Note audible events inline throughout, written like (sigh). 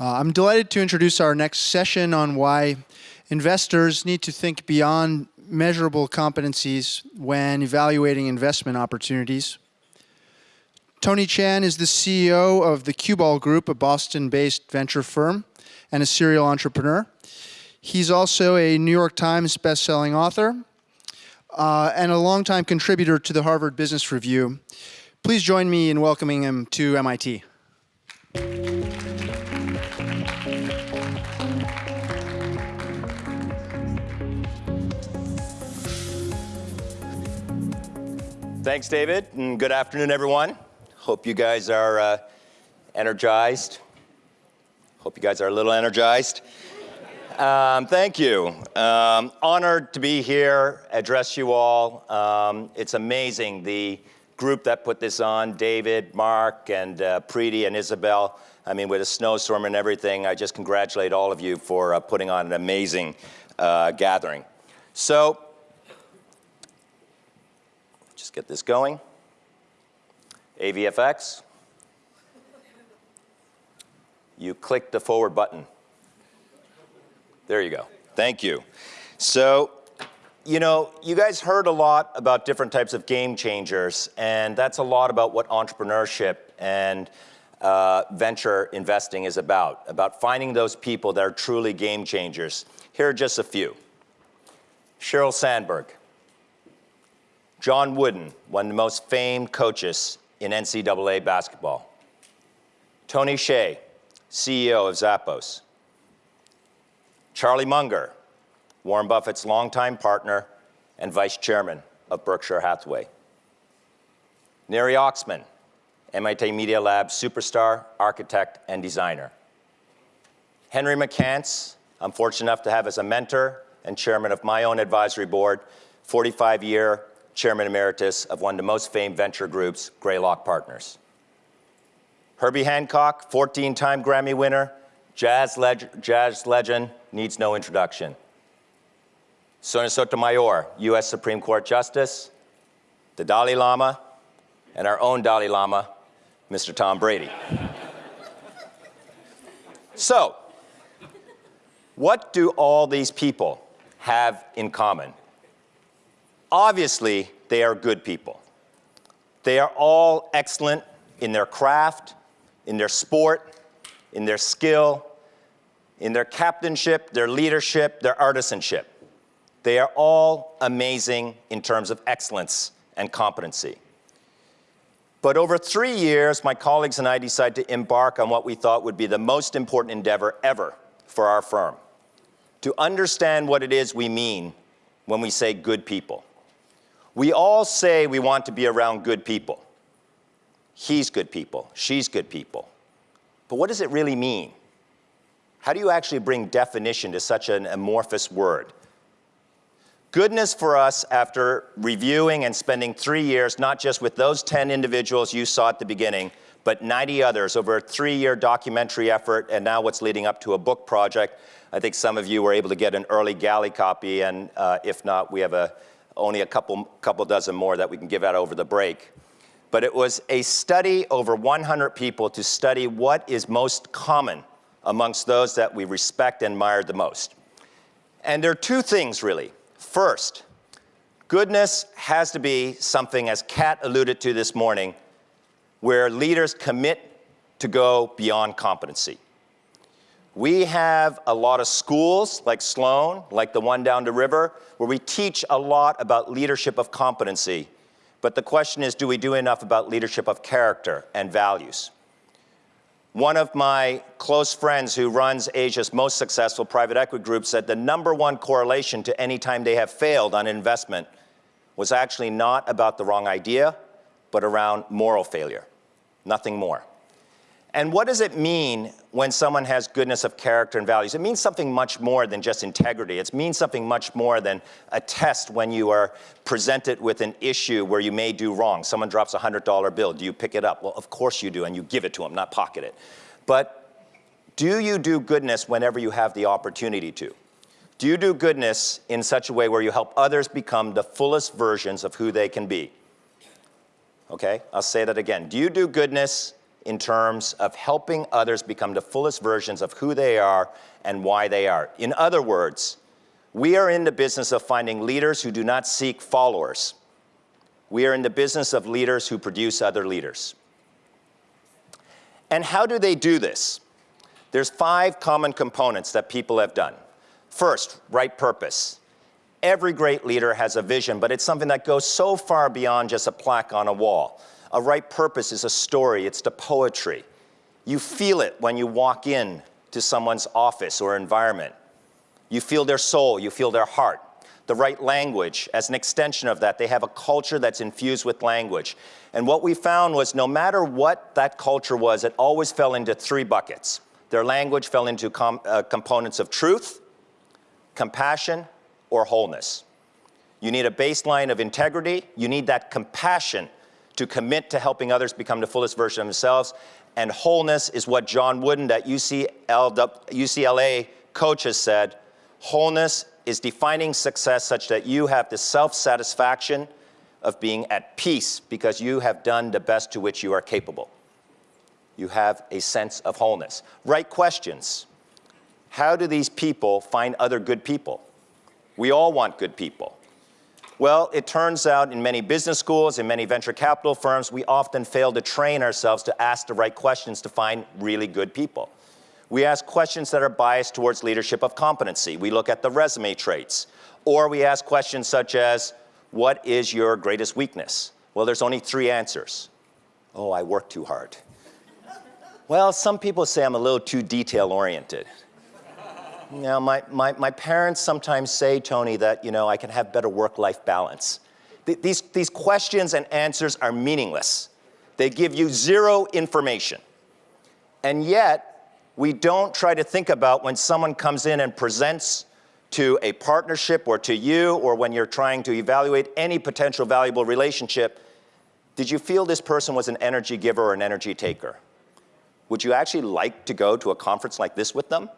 Uh, I'm delighted to introduce our next session on why investors need to think beyond measurable competencies when evaluating investment opportunities. Tony Tjan is the CEO of the Cue Ball Group, a Boston-based venture firm and a serial entrepreneur. He's also a New York Times bestselling author uh, and a longtime contributor to the Harvard Business Review. Please join me in welcoming him to MIT. Thanks, David, and good afternoon, everyone. Hope you guys are uh, energized. Hope you guys are a little energized. Um, thank you. Um, honored to be here, address you all. Um, it's amazing, the group that put this on, David, Mark, and uh, Preeti, and Isabel. I mean, with a snowstorm and everything, I just congratulate all of you for uh, putting on an amazing uh, gathering. So just get this going. AVFX. You click the forward button. There you go. Thank you. So, you know, you guys heard a lot about different types of game changers, and that's a lot about what entrepreneurship and uh, venture investing is about, about finding those people that are truly game changers. Here are just a few. Sheryl Sandberg, John Wooden, one of the most famed coaches in NCAA basketball. Tony Hsieh, CEO of Zappos. Charlie Munger, Warren Buffett's longtime partner and vice chairman of Berkshire Hathaway. Neri Oxman, MIT Media Lab superstar, architect, and designer. Henry McCance, I'm fortunate enough to have as a mentor and chairman of my own advisory board, 45-year chairman emeritus of one of the most famed venture groups, Greylock Partners. Herbie Hancock, 14-time Grammy winner, jazz, leg jazz legend, needs no introduction. Sonia Sotomayor, US Supreme Court Justice, the Dalai Lama, and our own Dalai Lama, Mr. Tom Brady. (laughs) so, what do all these people have in common? Obviously, they are good people. They are all excellent in their craft, in their sport, in their skill, in their captainship, their leadership, their artisanship. They are all amazing in terms of excellence and competency. But over three years, my colleagues and I decided to embark on what we thought would be the most important endeavor ever for our firm, to understand what it is we mean when we say good people. We all say we want to be around good people. He's good people, she's good people. But what does it really mean? How do you actually bring definition to such an amorphous word? Goodness for us after reviewing and spending three years, not just with those 10 individuals you saw at the beginning, but 90 others over a three-year documentary effort and now what's leading up to a book project. I think some of you were able to get an early galley copy and uh, if not, we have a, only a couple, couple dozen more that we can give out over the break. But it was a study over 100 people to study what is most common amongst those that we respect and admire the most. And there are two things really. First, goodness has to be something, as Kat alluded to this morning, where leaders commit to go beyond competency. We have a lot of schools like Sloan, like the one down the river, where we teach a lot about leadership of competency. But the question is, do we do enough about leadership of character and values? One of my close friends who runs Asia's most successful private equity group said the number one correlation to any time they have failed on investment was actually not about the wrong idea, but around moral failure, nothing more. And what does it mean when someone has goodness of character and values? It means something much more than just integrity. It means something much more than a test when you are presented with an issue where you may do wrong. Someone drops a $100 bill. Do you pick it up? Well, of course you do, and you give it to them, not pocket it. But do you do goodness whenever you have the opportunity to? Do you do goodness in such a way where you help others become the fullest versions of who they can be? Okay, I'll say that again. Do you do goodness in terms of helping others become the fullest versions of who they are and why they are. In other words, we are in the business of finding leaders who do not seek followers. We are in the business of leaders who produce other leaders. And how do they do this? There's five common components that people have done. First, right purpose. Every great leader has a vision, but it's something that goes so far beyond just a plaque on a wall. A right purpose is a story, it's the poetry. You feel it when you walk in to someone's office or environment. You feel their soul, you feel their heart. The right language, as an extension of that, they have a culture that's infused with language. And what we found was no matter what that culture was, it always fell into three buckets. Their language fell into com uh, components of truth, compassion, or wholeness. You need a baseline of integrity. You need that compassion to commit to helping others become the fullest version of themselves. And wholeness is what John Wooden at UCLA coach has said. Wholeness is defining success such that you have the self-satisfaction of being at peace because you have done the best to which you are capable. You have a sense of wholeness. Right questions. How do these people find other good people? We all want good people. Well, it turns out in many business schools, in many venture capital firms, we often fail to train ourselves to ask the right questions to find really good people. We ask questions that are biased towards leadership of competency. We look at the resume traits. Or we ask questions such as, what is your greatest weakness? Well, there's only three answers. Oh, I work too hard. well, some people say I'm a little too detail-oriented. You know, my, my, my parents sometimes say, Tony, that, you know, I can have better work-life balance. Th these, these questions and answers are meaningless. They give you zero information. And yet, we don't try to think about when someone comes in and presents to a partnership or to you or when you're trying to evaluate any potential valuable relationship, did you feel this person was an energy giver or an energy taker? Would you actually like to go to a conference like this with them?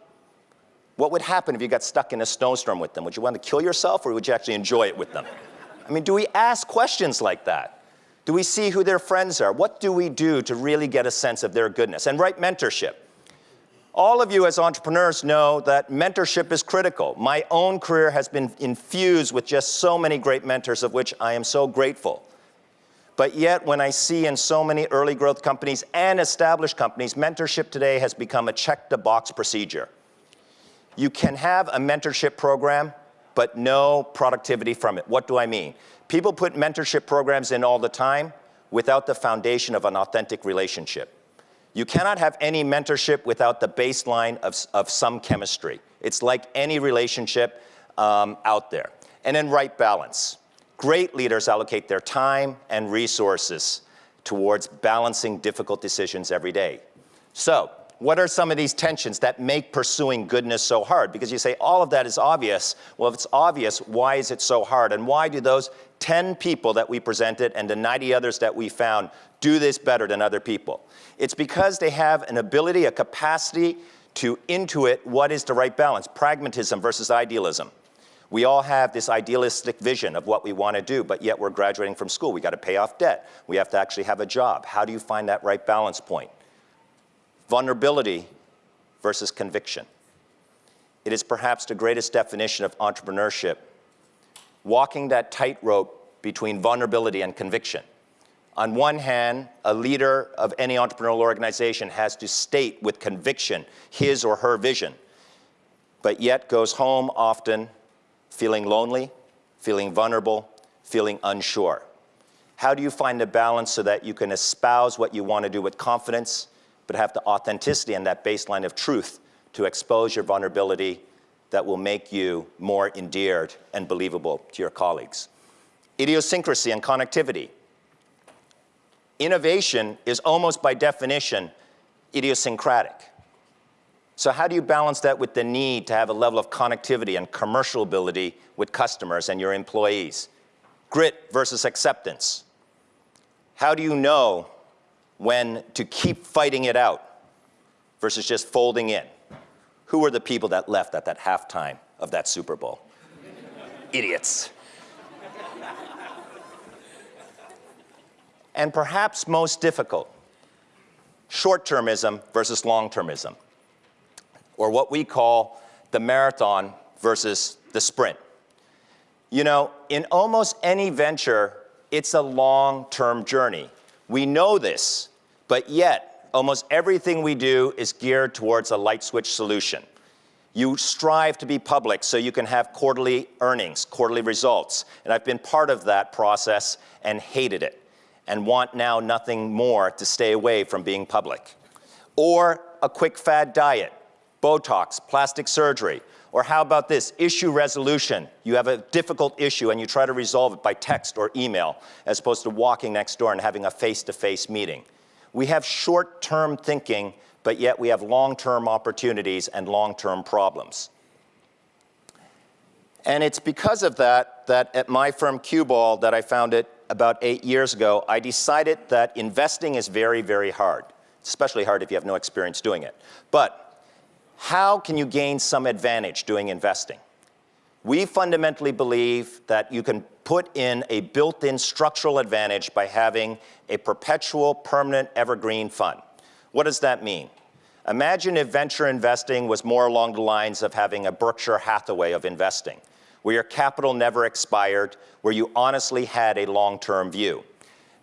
What would happen if you got stuck in a snowstorm with them? Would you want to kill yourself or would you actually enjoy it with them? I mean, do we ask questions like that? Do we see who their friends are? What do we do to really get a sense of their goodness? And right mentorship. All of you as entrepreneurs know that mentorship is critical. My own career has been infused with just so many great mentors of which I am so grateful. But yet, when I see in so many early growth companies and established companies, mentorship today has become a check-the-box procedure. You can have a mentorship program, but no productivity from it. What do I mean? People put mentorship programs in all the time without the foundation of an authentic relationship. You cannot have any mentorship without the baseline of, of some chemistry. It's like any relationship um, out there. And then right balance. Great leaders allocate their time and resources towards balancing difficult decisions every day. So what are some of these tensions that make pursuing goodness so hard? Because you say all of that is obvious. Well, if it's obvious, why is it so hard? And why do those 10 people that we presented and the 90 others that we found do this better than other people? It's because they have an ability, a capacity to intuit what is the right balance, pragmatism versus idealism. We all have this idealistic vision of what we want to do, but yet we're graduating from school. We got to pay off debt. We have to actually have a job. How do you find that right balance point? Vulnerability versus conviction. It is perhaps the greatest definition of entrepreneurship, walking that tightrope between vulnerability and conviction. On one hand, a leader of any entrepreneurial organization has to state with conviction his or her vision, but yet goes home often feeling lonely, feeling vulnerable, feeling unsure. How do you find the balance so that you can espouse what you want to do with confidence but have the authenticity and that baseline of truth to expose your vulnerability that will make you more endeared and believable to your colleagues. Idiosyncrasy and connectivity. Innovation is almost by definition idiosyncratic. So how do you balance that with the need to have a level of connectivity and commercial ability with customers and your employees? Grit versus acceptance. How do you know when to keep fighting it out versus just folding in. Who were the people that left at that halftime of that Super Bowl? Idiots. And perhaps most difficult, short-termism versus long-termism, or what we call the marathon versus the sprint. You know, in almost any venture, it's a long-term journey. We know this, but yet, almost everything we do is geared towards a light switch solution. You strive to be public so you can have quarterly earnings, quarterly results. And I've been part of that process and hated it and want now nothing more to stay away from being public. Or a quick fad diet, Botox, plastic surgery. Or how about this, issue resolution. You have a difficult issue and you try to resolve it by text or email as opposed to walking next door and having a face-to-face -face meeting. We have short-term thinking but yet we have long-term opportunities and long-term problems. And it's because of that that at my firm Cue Ball that I founded about eight years ago, I decided that investing is very, very hard, especially hard if you have no experience doing it. But how can you gain some advantage doing investing? We fundamentally believe that you can put in a built-in structural advantage by having a perpetual, permanent, evergreen fund. What does that mean? Imagine if venture investing was more along the lines of having a Berkshire Hathaway of investing, where your capital never expired, where you honestly had a long-term view.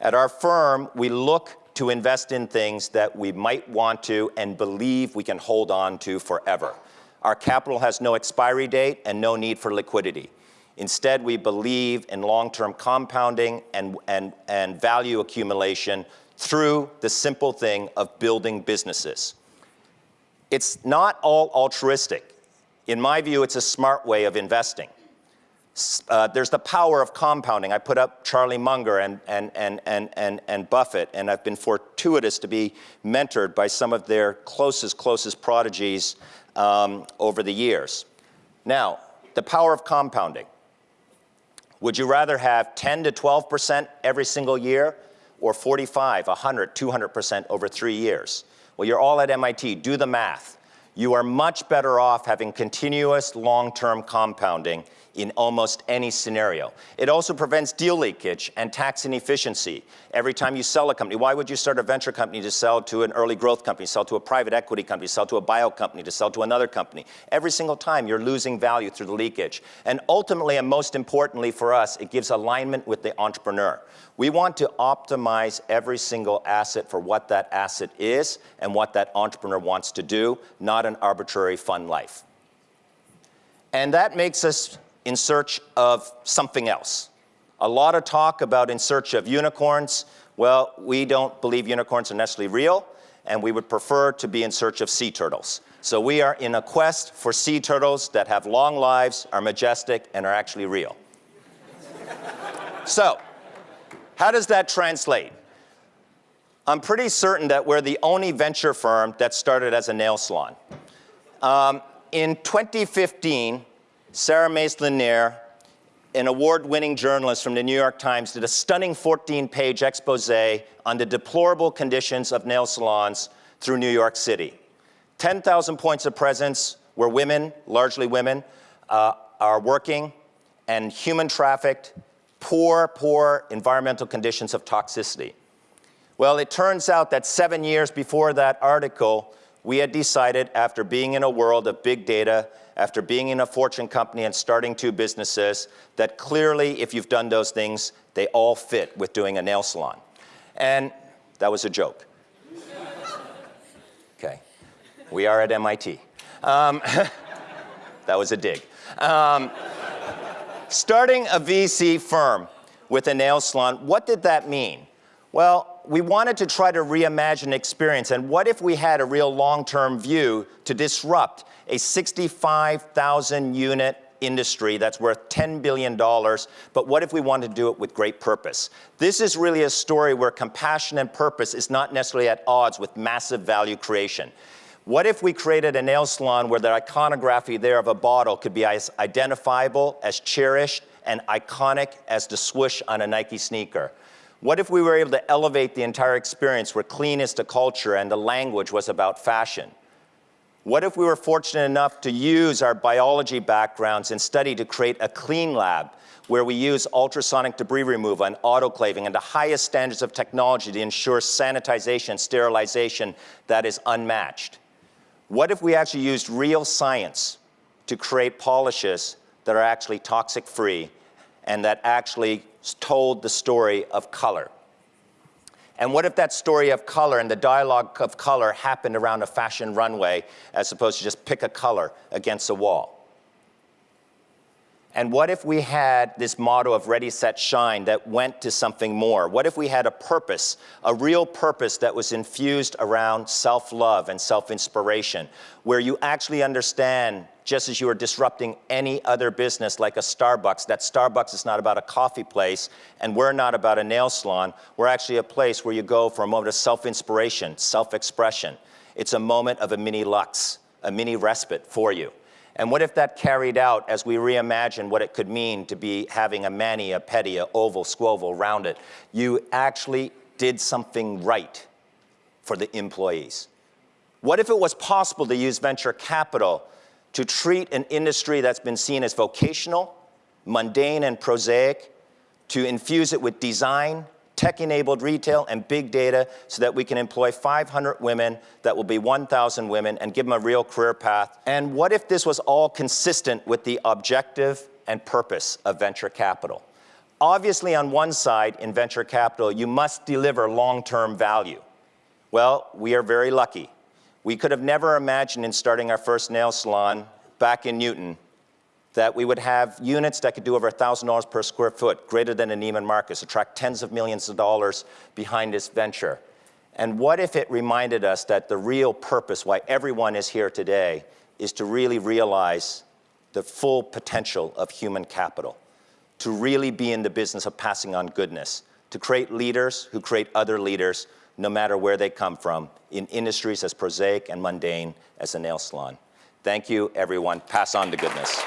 At our firm, we look to invest in things that we might want to and believe we can hold on to forever. Our capital has no expiry date and no need for liquidity. Instead, we believe in long-term compounding and, and, and value accumulation through the simple thing of building businesses. It's not all altruistic. In my view, it's a smart way of investing. Uh, there's the power of compounding. I put up Charlie Munger and, and, and, and, and, and Buffett, and I've been fortuitous to be mentored by some of their closest, closest prodigies um, over the years. Now, the power of compounding. Would you rather have 10 to 12% every single year or 45, 100, 200% over three years? Well, you're all at MIT, do the math. You are much better off having continuous long-term compounding in almost any scenario. It also prevents deal leakage and tax inefficiency. Every time you sell a company, why would you start a venture company to sell to an early growth company, sell to a private equity company, sell to a bio company, to sell to another company? Every single time you're losing value through the leakage. And ultimately, and most importantly for us, it gives alignment with the entrepreneur. We want to optimize every single asset for what that asset is and what that entrepreneur wants to do, not an arbitrary fun life. And that makes us in search of something else. A lot of talk about in search of unicorns. Well, we don't believe unicorns are necessarily real, and we would prefer to be in search of sea turtles. So we are in a quest for sea turtles that have long lives, are majestic, and are actually real. so, how does that translate? I'm pretty certain that we're the only venture firm that started as a nail salon. Um, in 2015, Sarah Maslin Nir, an award-winning journalist from the New York Times, did a stunning 14-page expose on the deplorable conditions of nail salons through New York City. 10,000 points of presence where women, largely women, uh, are working and human trafficked, poor, poor environmental conditions of toxicity. Well, it turns out that seven years before that article, we had decided after being in a world of big data after being in a fortune company and starting two businesses that clearly, if you've done those things, they all fit with doing a nail salon. And that was a joke. (laughs) Okay. We are at MIT. Um, (laughs) that was a dig. Um, starting a VC firm with a nail salon, what did that mean? Well, we wanted to try to reimagine experience, and what if we had a real long-term view to disrupt a 65,000 unit industry that's worth $10 billion, but what if we wanted to do it with great purpose? This is really a story where compassion and purpose is not necessarily at odds with massive value creation. What if we created a nail salon where the iconography there of a bottle could be as identifiable, as cherished, and iconic as the swoosh on a Nike sneaker? What if we were able to elevate the entire experience where clean is the culture and the language was about fashion? What if we were fortunate enough to use our biology backgrounds and study to create a clean lab where we use ultrasonic debris removal and autoclaving and the highest standards of technology to ensure sanitization, and sterilization that is unmatched? What if we actually used real science to create polishes that are actually toxic free and that actually told the story of color? And what if that story of color and the dialogue of color happened around a fashion runway as opposed to just pick a color against a wall? And what if we had this motto of ready, set, shine that went to something more? What if we had a purpose, a real purpose that was infused around self-love and self-inspiration, where you actually understand, just as you are disrupting any other business like a Starbucks, that Starbucks is not about a coffee place, and we're not about a nail salon. We're actually a place where you go for a moment of self-inspiration, self-expression. It's a moment of a mini lux, a mini respite for you. And what if that carried out as we reimagine what it could mean to be having a mani, a pedi, a oval, squoval, rounded? You actually did something right for the employees. What if it was possible to use venture capital to treat an industry that's been seen as vocational, mundane, and prosaic, to infuse it with design, tech-enabled retail, and big data so that we can employ 500 women that will be 1,000 women and give them a real career path? And what if this was all consistent with the objective and purpose of venture capital? Obviously, on one side, in venture capital, you must deliver long-term value. Well, we are very lucky. We could have never imagined in starting our first nail salon back in Newton that we would have units that could do over $1,000 per square foot, greater than a Neiman Marcus, attract tens of millions of dollars behind this venture. And what if it reminded us that the real purpose why everyone is here today is to really realize the full potential of human capital, to really be in the business of passing on goodness, to create leaders who create other leaders, no matter where they come from, in industries as prosaic and mundane as a nail salon. Thank you, everyone. Pass on the goodness.